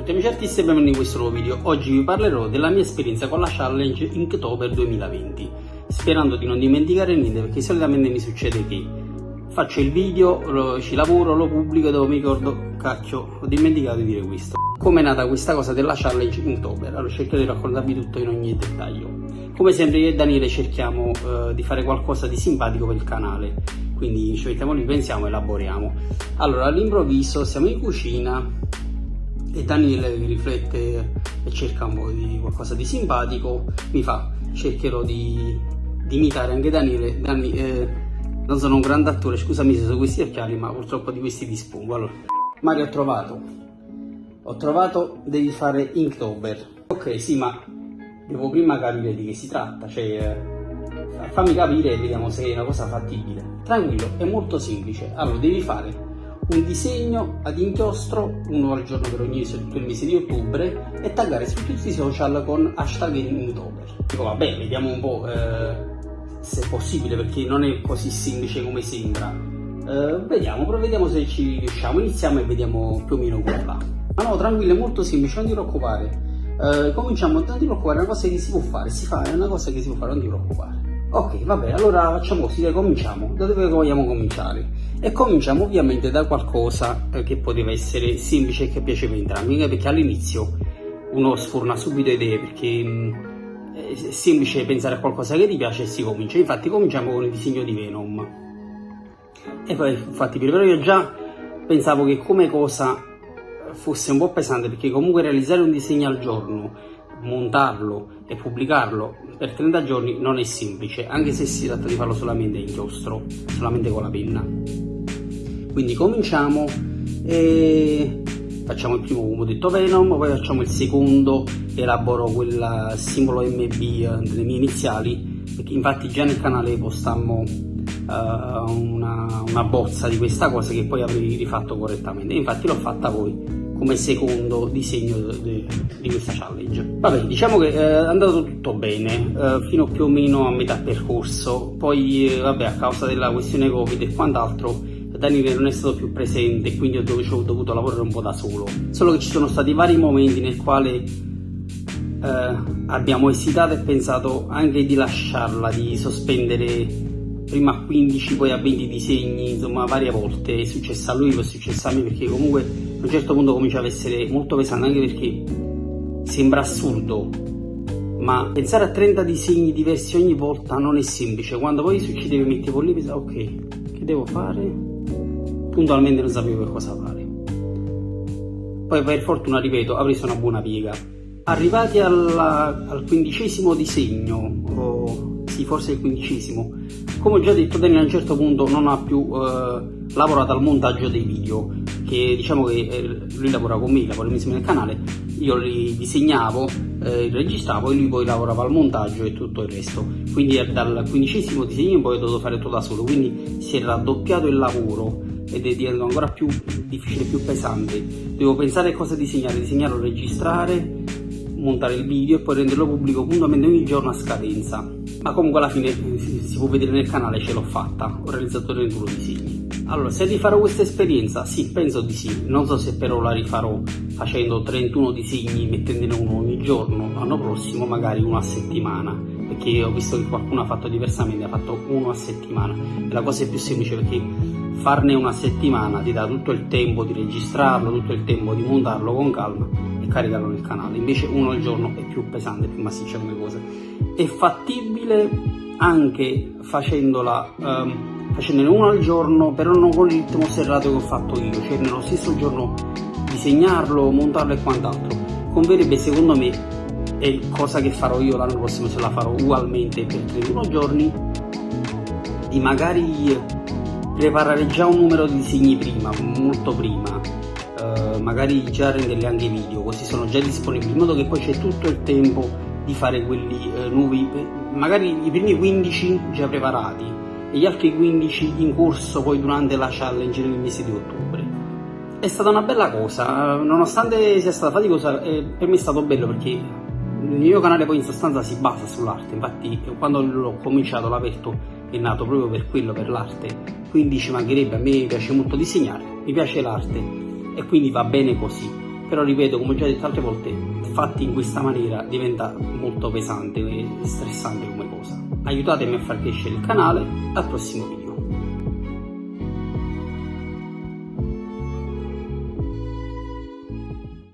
tutti amici artisti e benvenuti in questo nuovo video. Oggi vi parlerò della mia esperienza con la challenge Inktober 2020, sperando di non dimenticare niente perché solitamente mi succede che faccio il video, lo, ci lavoro, lo pubblico e dopo mi ricordo, cacchio, ho dimenticato di dire questo. Come è nata questa cosa della challenge Inktober? Allora cercherò di raccontarvi tutto in ogni dettaglio. Come sempre io e Daniele cerchiamo uh, di fare qualcosa di simpatico per il canale, quindi ci mettiamo lì, pensiamo elaboriamo. Allora all'improvviso siamo in cucina e Daniele riflette e cerca un po' di qualcosa di simpatico, mi fa, cercherò di, di imitare anche Daniele, Dani, eh, non sono un grande attore, scusami se sono questi occhiali, ma purtroppo di questi dispongo. Allora, Mario ho trovato, ho trovato, devi fare Inktober. Ok, sì, ma devo prima capire di che si tratta, cioè eh, fammi capire e vediamo se è una cosa fattibile. Tranquillo, è molto semplice. Allora, devi fare un disegno ad inchiostro, uno al giorno per ogni mese, tutto il mese di ottobre, e taggare su tutti i social con hashtag Inktober. Dico vabbè, vediamo un po' eh, se è possibile perché non è così semplice come sembra. Eh, vediamo, però vediamo se ci riusciamo. Iniziamo e vediamo più o meno come va. Ma no, tranquillo, è molto semplice, non ti preoccupare. Eh, cominciamo, non ti preoccupare, è una cosa che si può fare, si fa, è una cosa che si può fare, non ti preoccupare. Ok, vabbè, allora facciamo così, cominciamo. Da dove vogliamo cominciare? E cominciamo ovviamente da qualcosa eh, che poteva essere semplice e che piaceva entrambi, perché all'inizio uno sforna subito idee, perché mm, è semplice pensare a qualcosa che ti piace e si comincia. Infatti cominciamo con il disegno di Venom. E poi infatti però io già pensavo che come cosa fosse un po' pesante, perché comunque realizzare un disegno al giorno montarlo e pubblicarlo per 30 giorni non è semplice, anche se si tratta di farlo solamente in inchiostro, solamente con la penna. Quindi cominciamo e facciamo il primo come ho detto Venom, poi facciamo il secondo, elaboro quel simbolo MB delle mie iniziali, perché infatti già nel canale postammo uh, una, una bozza di questa cosa che poi avrei rifatto correttamente, infatti l'ho fatta poi come secondo disegno di, di questa challenge. Vabbè, diciamo che eh, è andato tutto bene, eh, fino più o meno a metà percorso, poi eh, vabbè a causa della questione Covid e quant'altro Daniele non è stato più presente quindi ho dovuto, lavorare un po' da solo. Solo che ci sono stati vari momenti nel quale eh, abbiamo esitato e pensato anche di lasciarla, di sospendere prima a 15 poi a 20 disegni, insomma varie volte, è successo a lui, è successo a me perché comunque a un certo punto cominciava a essere molto pesante anche perché sembra assurdo, ma pensare a 30 disegni diversi ogni volta non è semplice, quando poi succedeva mi mettevo lì e pensavo ok, che devo fare? Puntualmente non sapevo che cosa fare. Poi per fortuna, ripeto, ho preso una buona piega. Arrivati alla, al quindicesimo disegno, o sì, forse il quindicesimo, come ho già detto Daniel a un certo punto non ha più eh, lavorato al montaggio dei video, che diciamo che eh, lui lavora con me, lavora insieme nel canale, io li disegnavo, eh, registravo e lui poi lavorava al montaggio e tutto il resto. Quindi dal quindicesimo disegno in poi ho dovuto fare tutto da solo, quindi si è raddoppiato il lavoro ed è diventato ancora più difficile, più pesante. Devo pensare a cosa disegnare, disegnarlo, registrare, montare il video e poi renderlo pubblico puntualmente ogni giorno a scadenza ma comunque alla fine si può vedere nel canale ce l'ho fatta, ho realizzato 31 disegni. Allora, se rifarò questa esperienza? Sì, penso di sì, non so se però la rifarò facendo 31 disegni, mettendone uno ogni giorno, l'anno prossimo magari uno a settimana, perché ho visto che qualcuno ha fatto diversamente, ha fatto uno a settimana, e la cosa è più semplice perché farne una settimana ti dà tutto il tempo di registrarlo, tutto il tempo di montarlo con calma e caricarlo nel canale, invece uno al giorno è più pesante, più massiccia come cosa. È fattibile anche facendola, um, facendone uno al giorno, però non con il ritmo serrato che ho fatto io, cioè nello stesso giorno disegnarlo, montarlo e quant'altro. Converrebbe secondo me, è cosa che farò io l'anno prossimo se la farò ugualmente per 31 giorni, di magari preparare già un numero di disegni prima, molto prima, eh, magari già renderli anche video, così sono già disponibili, in modo che poi c'è tutto il tempo di fare quelli eh, nuovi, magari i primi 15 già preparati e gli altri 15 in corso poi durante la challenge nel mese di ottobre. È stata una bella cosa, nonostante sia stata faticosa, eh, per me è stato bello perché il mio canale poi in sostanza si basa sull'arte, infatti quando l'ho cominciato, l'ho aperto, è nato proprio per quello, per l'arte, quindi ci mancherebbe, a me piace molto disegnare, mi piace l'arte e quindi va bene così. però ripeto come ho già detto altre volte fatti in questa maniera diventa molto pesante e stressante come cosa. Aiutatemi a far crescere il canale al prossimo video